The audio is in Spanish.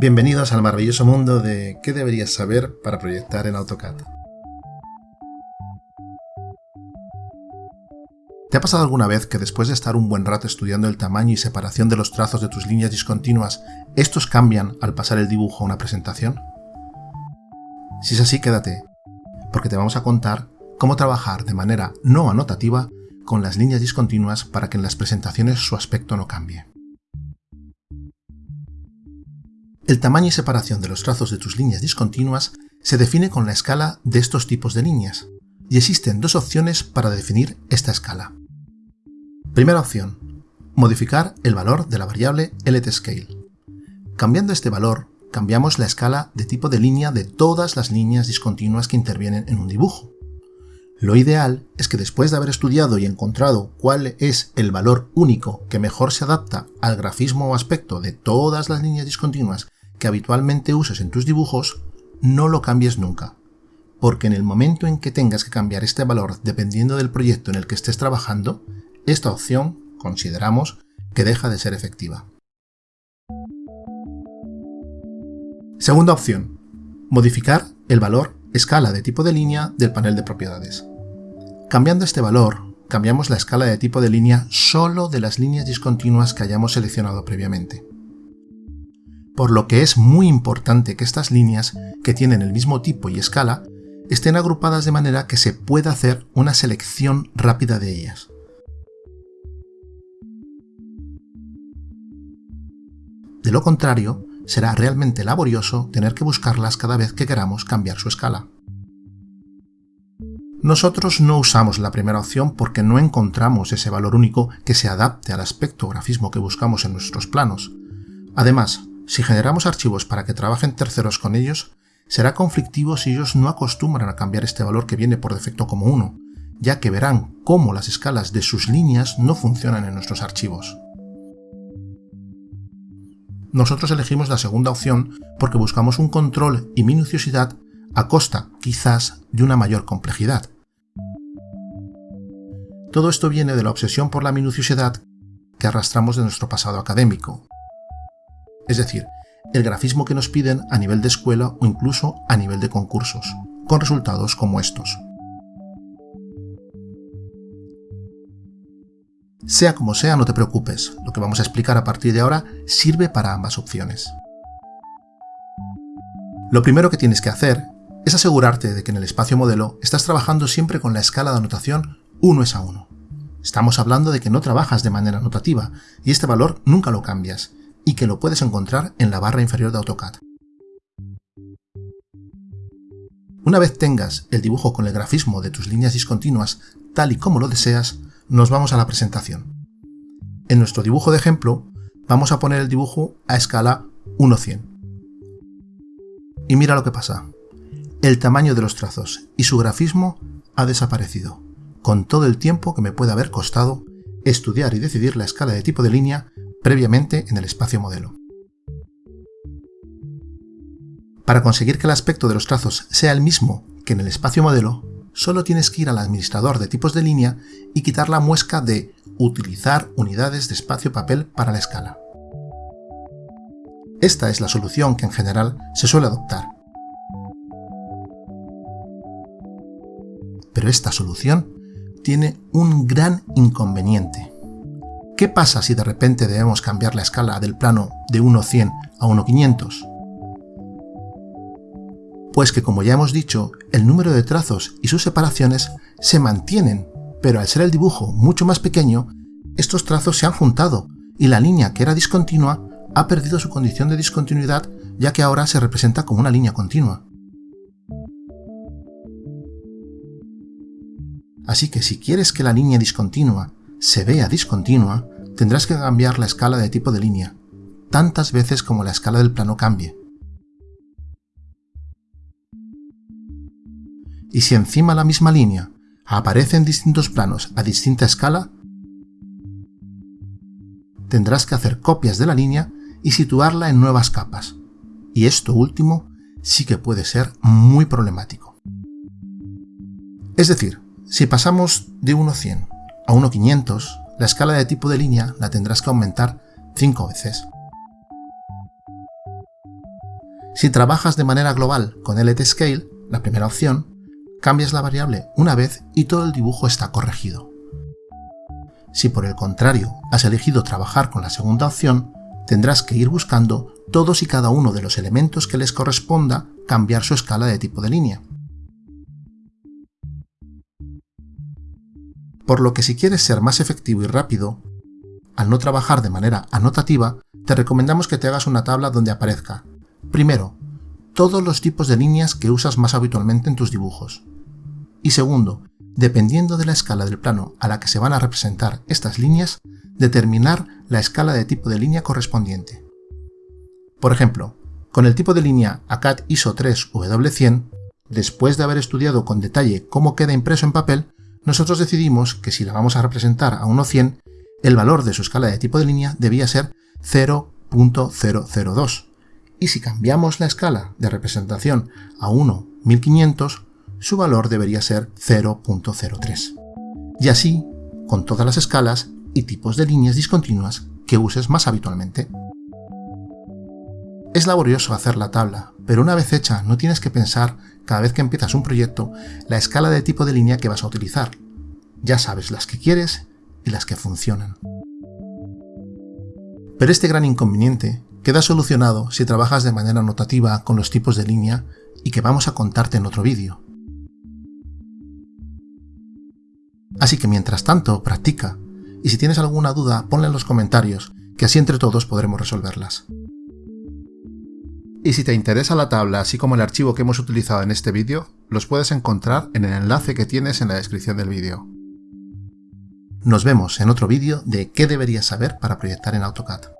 Bienvenidos al maravilloso mundo de qué deberías saber para proyectar en AutoCAD. ¿Te ha pasado alguna vez que después de estar un buen rato estudiando el tamaño y separación de los trazos de tus líneas discontinuas, estos cambian al pasar el dibujo a una presentación? Si es así, quédate, porque te vamos a contar cómo trabajar de manera no anotativa con las líneas discontinuas para que en las presentaciones su aspecto no cambie. El tamaño y separación de los trazos de tus líneas discontinuas se define con la escala de estos tipos de líneas, y existen dos opciones para definir esta escala. Primera opción, modificar el valor de la variable LTScale. Cambiando este valor, cambiamos la escala de tipo de línea de todas las líneas discontinuas que intervienen en un dibujo. Lo ideal es que después de haber estudiado y encontrado cuál es el valor único que mejor se adapta al grafismo o aspecto de todas las líneas discontinuas que habitualmente uses en tus dibujos, no lo cambies nunca, porque en el momento en que tengas que cambiar este valor dependiendo del proyecto en el que estés trabajando, esta opción consideramos que deja de ser efectiva. Segunda opción. Modificar el valor escala de tipo de línea del panel de propiedades. Cambiando este valor, cambiamos la escala de tipo de línea solo de las líneas discontinuas que hayamos seleccionado previamente por lo que es muy importante que estas líneas, que tienen el mismo tipo y escala, estén agrupadas de manera que se pueda hacer una selección rápida de ellas. De lo contrario, será realmente laborioso tener que buscarlas cada vez que queramos cambiar su escala. Nosotros no usamos la primera opción porque no encontramos ese valor único que se adapte al aspecto grafismo que buscamos en nuestros planos. Además, si generamos archivos para que trabajen terceros con ellos, será conflictivo si ellos no acostumbran a cambiar este valor que viene por defecto como 1, ya que verán cómo las escalas de sus líneas no funcionan en nuestros archivos. Nosotros elegimos la segunda opción porque buscamos un control y minuciosidad a costa, quizás, de una mayor complejidad. Todo esto viene de la obsesión por la minuciosidad que arrastramos de nuestro pasado académico, es decir, el grafismo que nos piden a nivel de escuela o incluso a nivel de concursos, con resultados como estos. Sea como sea, no te preocupes, lo que vamos a explicar a partir de ahora sirve para ambas opciones. Lo primero que tienes que hacer es asegurarte de que en el espacio modelo estás trabajando siempre con la escala de anotación 1 es a 1. Estamos hablando de que no trabajas de manera anotativa y este valor nunca lo cambias, y que lo puedes encontrar en la barra inferior de AutoCAD. Una vez tengas el dibujo con el grafismo de tus líneas discontinuas tal y como lo deseas, nos vamos a la presentación. En nuestro dibujo de ejemplo, vamos a poner el dibujo a escala 1-100. Y mira lo que pasa. El tamaño de los trazos y su grafismo ha desaparecido, con todo el tiempo que me puede haber costado estudiar y decidir la escala de tipo de línea previamente en el espacio modelo. Para conseguir que el aspecto de los trazos sea el mismo que en el espacio modelo, solo tienes que ir al administrador de tipos de línea y quitar la muesca de Utilizar unidades de espacio papel para la escala. Esta es la solución que en general se suele adoptar. Pero esta solución tiene un gran inconveniente. ¿Qué pasa si de repente debemos cambiar la escala del plano de 1.100 a 1.500? Pues que como ya hemos dicho, el número de trazos y sus separaciones se mantienen, pero al ser el dibujo mucho más pequeño, estos trazos se han juntado y la línea que era discontinua ha perdido su condición de discontinuidad ya que ahora se representa como una línea continua. Así que si quieres que la línea discontinua se vea discontinua, tendrás que cambiar la escala de tipo de línea, tantas veces como la escala del plano cambie. Y si encima la misma línea aparece en distintos planos a distinta escala, tendrás que hacer copias de la línea y situarla en nuevas capas. Y esto último sí que puede ser muy problemático. Es decir, si pasamos de 1.100 a 1.500, la escala de tipo de línea la tendrás que aumentar 5 veces. Si trabajas de manera global con LT Scale, la primera opción, cambias la variable una vez y todo el dibujo está corregido. Si por el contrario has elegido trabajar con la segunda opción, tendrás que ir buscando todos y cada uno de los elementos que les corresponda cambiar su escala de tipo de línea. Por lo que si quieres ser más efectivo y rápido, al no trabajar de manera anotativa, te recomendamos que te hagas una tabla donde aparezca, primero, todos los tipos de líneas que usas más habitualmente en tus dibujos. Y segundo, dependiendo de la escala del plano a la que se van a representar estas líneas, determinar la escala de tipo de línea correspondiente. Por ejemplo, con el tipo de línea ACAD ISO 3 W100, después de haber estudiado con detalle cómo queda impreso en papel, nosotros decidimos que si la vamos a representar a 1.100, el valor de su escala de tipo de línea debía ser 0.002, y si cambiamos la escala de representación a 1.1500, su valor debería ser 0.03. Y así con todas las escalas y tipos de líneas discontinuas que uses más habitualmente. Es laborioso hacer la tabla, pero una vez hecha no tienes que pensar, cada vez que empiezas un proyecto, la escala de tipo de línea que vas a utilizar. Ya sabes las que quieres y las que funcionan. Pero este gran inconveniente queda solucionado si trabajas de manera notativa con los tipos de línea y que vamos a contarte en otro vídeo. Así que mientras tanto, practica, y si tienes alguna duda, ponla en los comentarios, que así entre todos podremos resolverlas. Y si te interesa la tabla así como el archivo que hemos utilizado en este vídeo, los puedes encontrar en el enlace que tienes en la descripción del vídeo. Nos vemos en otro vídeo de qué deberías saber para proyectar en AutoCAD.